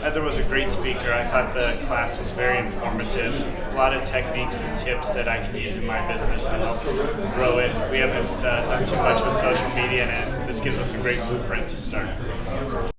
Uh, Heather was a great speaker. I thought the class was very informative. A lot of techniques and tips that I can use in my business to help grow it. We haven't uh, done too much with social media, and this gives us a great blueprint to start.